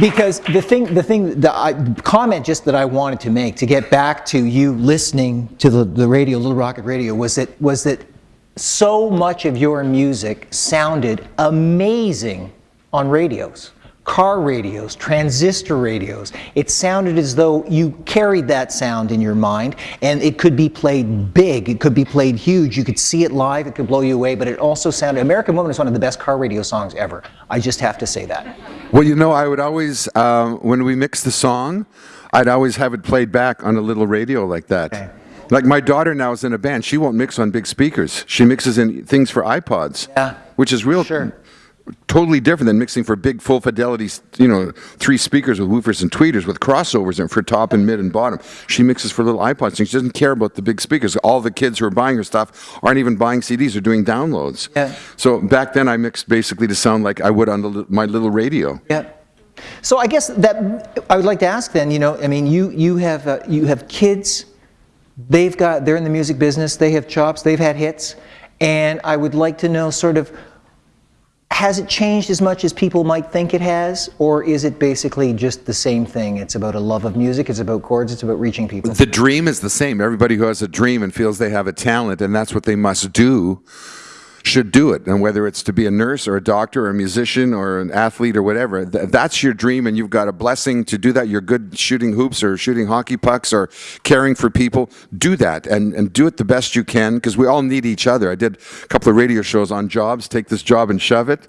because the thing, the thing, the I, comment just that I wanted to make to get back to you listening to the, the radio, Little Rocket Radio, was that was that so much of your music sounded amazing on radios car radios, transistor radios. It sounded as though you carried that sound in your mind and it could be played big, it could be played huge, you could see it live, it could blow you away, but it also sounded, American Woman is one of the best car radio songs ever. I just have to say that. Well, you know, I would always, um, when we mix the song, I'd always have it played back on a little radio like that. Okay. Like my daughter now is in a band. She won't mix on big speakers. She mixes in things for iPods, yeah. which is real sure totally different than mixing for big full fidelity, you know, three speakers with woofers and tweeters with crossovers and for top and mid and bottom. She mixes for little iPods and she doesn't care about the big speakers. All the kids who are buying her stuff aren't even buying CDs, they're doing downloads. Yeah. So back then I mixed basically to sound like I would on the, my little radio. Yeah. So I guess that I would like to ask then, you know, I mean, you, you, have, uh, you have kids, they've got, they're in the music business, they have chops, they've had hits, and I would like to know sort of has it changed as much as people might think it has, or is it basically just the same thing? It's about a love of music, it's about chords, it's about reaching people. The dream is the same. Everybody who has a dream and feels they have a talent and that's what they must do should do it. And whether it's to be a nurse or a doctor or a musician or an athlete or whatever, th that's your dream and you've got a blessing to do that. You're good shooting hoops or shooting hockey pucks or caring for people. Do that and, and do it the best you can because we all need each other. I did a couple of radio shows on jobs, take this job and shove it.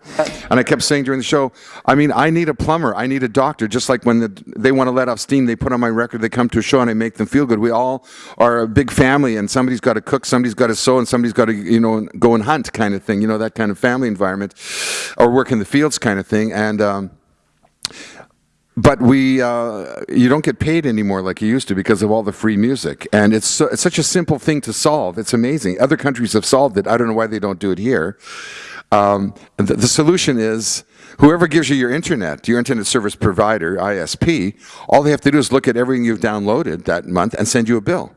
And I kept saying during the show, I mean, I need a plumber, I need a doctor, just like when the, they want to let off steam, they put on my record, they come to a show and I make them feel good. We all are a big family and somebody's got to cook, somebody's got to sew and somebody's got to, you know, go and hunt kind of thing, you know, that kind of family environment, or work in the fields kind of thing. And um, but we, uh, you don't get paid anymore like you used to because of all the free music. And it's, so, it's such a simple thing to solve. It's amazing. Other countries have solved it. I don't know why they don't do it here. Um, the, the solution is whoever gives you your internet, your internet service provider, ISP, all they have to do is look at everything you've downloaded that month and send you a bill.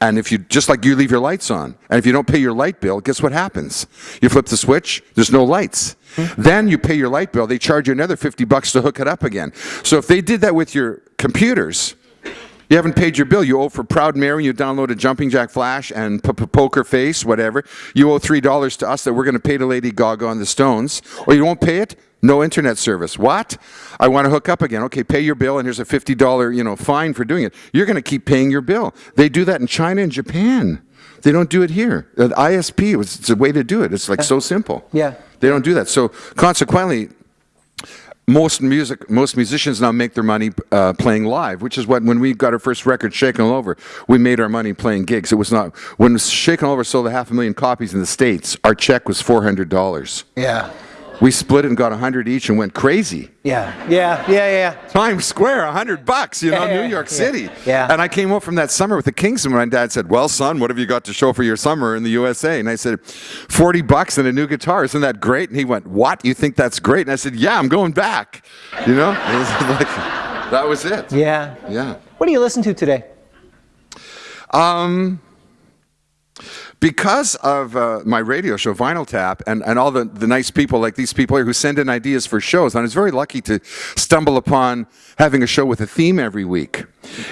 And if you, just like you leave your lights on, and if you don't pay your light bill, guess what happens? You flip the switch, there's no lights. Hmm. Then you pay your light bill, they charge you another 50 bucks to hook it up again. So if they did that with your computers, you haven't paid your bill. You owe for Proud Mary, you downloaded Jumping Jack Flash and P -P Poker Face, whatever. You owe $3 to us that we're going to pay to Lady Gaga on the Stones. Or you won't pay it, no internet service. What? I want to hook up again. Okay, pay your bill and here's a $50 you know, fine for doing it. You're going to keep paying your bill. They do that in China and Japan. They don't do it here. The ISP, it's a way to do it. It's like so simple. Yeah. They don't do that. So consequently, most music, most musicians now make their money uh, playing live, which is what when we got our first record, Shakin' All Over, we made our money playing gigs. It was not when Shakin' All Over sold a half a million copies in the states. Our check was four hundred dollars. Yeah. We split it and got hundred each and went crazy. Yeah, yeah, yeah, yeah. Times Square, hundred bucks, you know, Yeah, New York yeah, City. yeah. And I came home from that summer with the Kings, and my dad said, "Well, son, what have you got to show for your summer in the USA?" And I said, 40 bucks and a new guitar. Isn't that great?" And he went, "What? You think that's great?" And I said, "Yeah, I'm going back." You know, like, that was it. Yeah. Yeah. What do you listen to today? Um, because of uh, my radio show, Vinyl Tap, and, and all the, the nice people like these people here who send in ideas for shows, and I was very lucky to stumble upon having a show with a theme every week.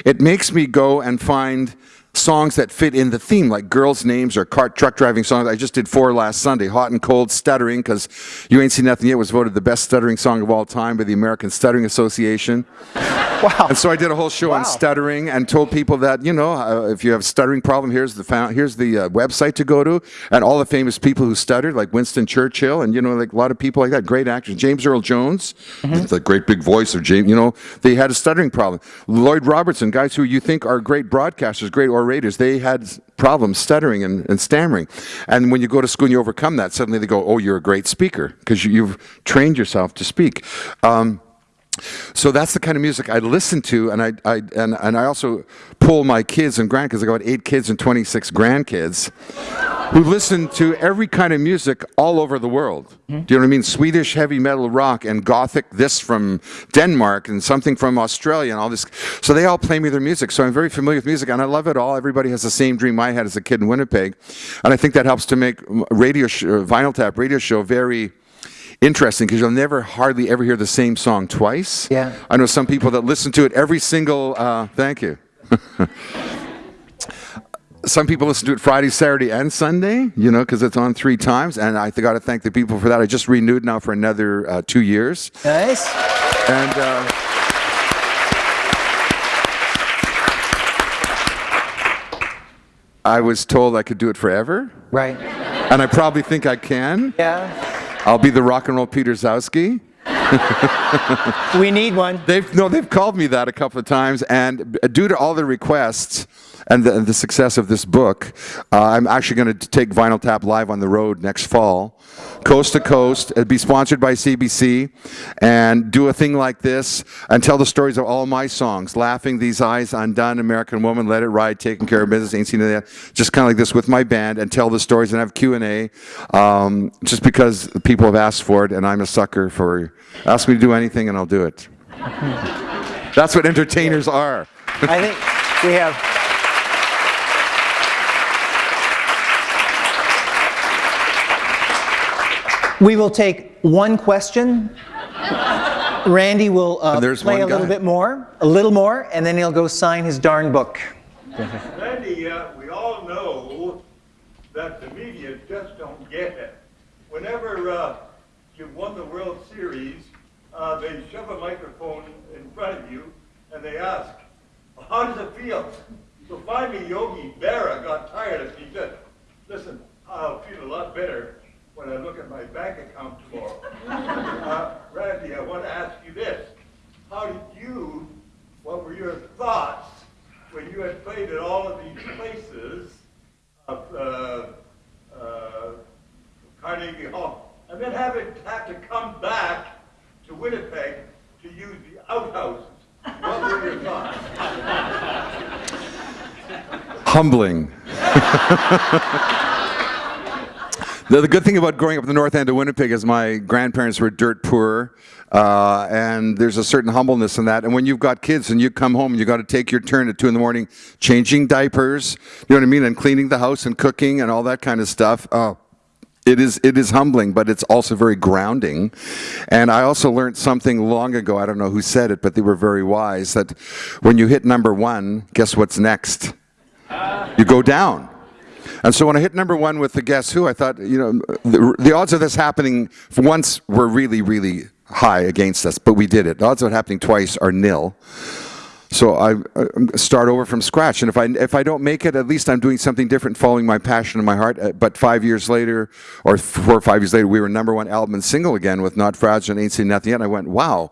It makes me go and find songs that fit in the theme, like girls' names or cart truck driving songs. I just did four last Sunday, Hot and Cold, Stuttering, because You Ain't Seen Nothing Yet was voted the best stuttering song of all time by the American Stuttering Association. Wow. And so I did a whole show wow. on stuttering and told people that, you know, uh, if you have a stuttering problem, here's the, here's the uh, website to go to. And all the famous people who stuttered, like Winston Churchill and, you know, like a lot of people like that, great actors. James Earl Jones, mm -hmm. the great big voice of James, you know, they had a stuttering problem. Lloyd Robertson, guys who you think are great broadcasters, great orators, they had problems stuttering and, and, stammering. And when you go to school and you overcome that, suddenly they go, oh, you're a great speaker because you, have trained yourself to speak. Um, so that's the kind of music I listen to, and I, I and, and I also pull my kids and grandkids. I got eight kids and 26 grandkids who listen to every kind of music all over the world. Mm -hmm. Do you know what I mean? Swedish heavy metal rock and gothic this from Denmark and something from Australia and all this. So they all play me their music. So I'm very familiar with music and I love it all. Everybody has the same dream I had as a kid in Winnipeg. And I think that helps to make radio, vinyl tap radio show very interesting because you'll never hardly ever hear the same song twice. Yeah. I know some people that listen to it every single. Uh, thank you. some people listen to it Friday, Saturday, and Sunday, you know, because it's on three times. And I got to thank the people for that. I just renewed now for another uh, two years. Nice. And uh, I was told I could do it forever, Right. and I probably think I can. Yeah. I'll be the rock and roll Peter Gzowski. We need one. They've no, they've called me that a couple of times, and due to all the requests and the, the success of this book, uh, I'm actually going to take Vinyl Tap live on the road next fall, coast to coast. It'd be sponsored by CBC, and do a thing like this and tell the stories of all my songs: "Laughing," "These Eyes," "Undone," "American Woman," "Let It Ride," "Taking Care of Business," "Ain't Seen That." Just kind of like this with my band, and tell the stories and have Q and A. Um, just because people have asked for it, and I'm a sucker for ask me to do anything, and I'll do it. That's what entertainers are. I think we have. We will take one question. Randy will uh, there's play one a little bit more, a little more, and then he'll go sign his darn book. Randy, uh, we all know that the media just don't get it. Whenever uh, you've won the World Series, uh, they shove a microphone in front of you and they ask, how does it feel? So finally Yogi Berra got tired of it. He said, listen, I'll feel a lot better when I look at my bank account tomorrow. uh, Randy, I want to ask you this. How did you, what were your thoughts when you had played at all of these places of uh, uh, Carnegie Hall, and then having had to come back to Winnipeg to use the outhouses? What were your thoughts? Humbling. The, the good thing about growing up in the north end of Winnipeg is my grandparents were dirt poor, uh, and there's a certain humbleness in that. And when you've got kids and you come home and you got to take your turn at two in the morning, changing diapers, you know what I mean, and cleaning the house and cooking and all that kind of stuff. Uh, it is it is humbling, but it's also very grounding. And I also learned something long ago. I don't know who said it, but they were very wise. That when you hit number one, guess what's next? You go down. And so when I hit number one with the Guess Who, I thought, you know, the, the odds of this happening once were really, really high against us, but we did it. The odds of it happening twice are nil. So I, I start over from scratch, and if I if I don't make it, at least I'm doing something different, following my passion and my heart. Uh, But five years later, or four or five years later, we were number one album and single again with "Not Fragile" and "Ain't Seen Nothing Yet." And I went, "Wow."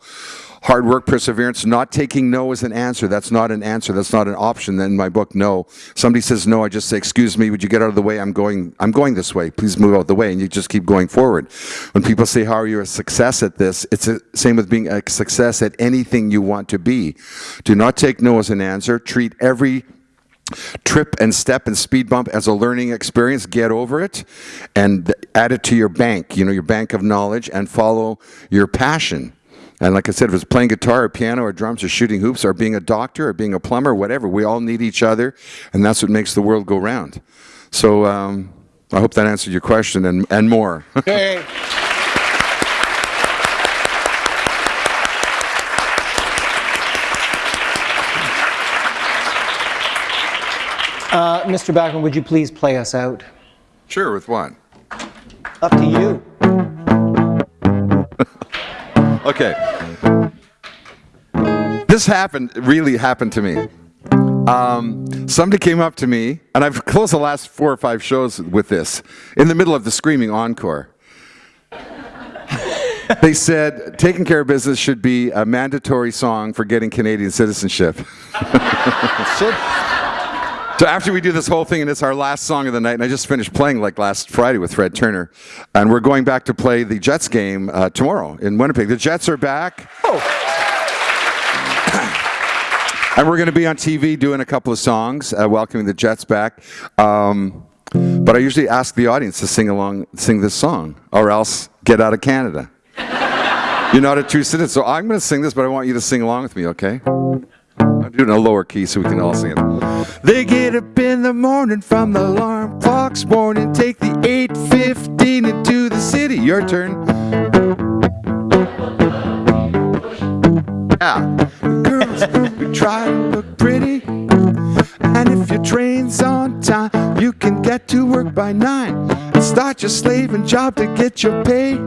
Hard work, perseverance, not taking no as an answer. That's not an answer. That's not an option. In my book, no. Somebody says no, I just say, "Excuse me, would you get out of the way? I'm going. I'm going this way. Please move out of the way." And you just keep going forward. When people say, "How are you a success at this?" It's the same with being a success at anything you want to be. Do not take no as an answer. Treat every trip and step and speed bump as a learning experience. Get over it and add it to your bank, you know, your bank of knowledge, and follow your passion. And like I said, if it's playing guitar or piano or drums or shooting hoops or being a doctor or being a plumber, whatever, we all need each other, and that's what makes the world go round. So um, I hope that answered your question and, and more. Hey. Uh, Mr. Bachman, would you please play us out? sure, with what? Up to you. Okay. This happened, really happened to me. Um, somebody came up to me, and I've closed the last four or five shows with this, in the middle of the screaming encore. they said, taking care of business should be a mandatory song for getting Canadian citizenship. So after we do this whole thing, and it's our last song of the night, and I just finished playing like last Friday with Fred Turner, and we're going back to play the Jets game uh, tomorrow in Winnipeg. The Jets are back. And we're going to be on TV doing a couple of songs, uh, welcoming the Jets back. Um, but I usually ask the audience to sing along, sing this song, or else get out of Canada. You're not a true citizen, so I'm going to sing this, but I want you to sing along with me, okay? I'm doing a lower key so we can all sing it. They get up in the morning from the alarm clock's warning, take the 8:15 into the city. Your turn. Yeah. We try to look pretty. And if your train's on time, you can get to work by nine. And start your slaving job to get your pay.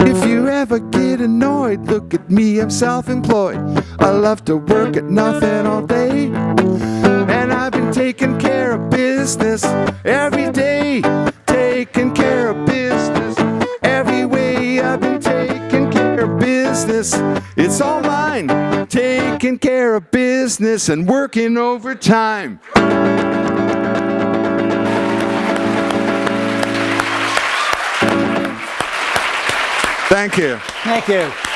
If you ever get annoyed, look at me, I'm self employed. I love to work at nothing all day. And I've been taking care of business every day. Taking care of business every way. I've been taking care of business. It's all mine. Taking care of business and working overtime. Thank you. Thank you.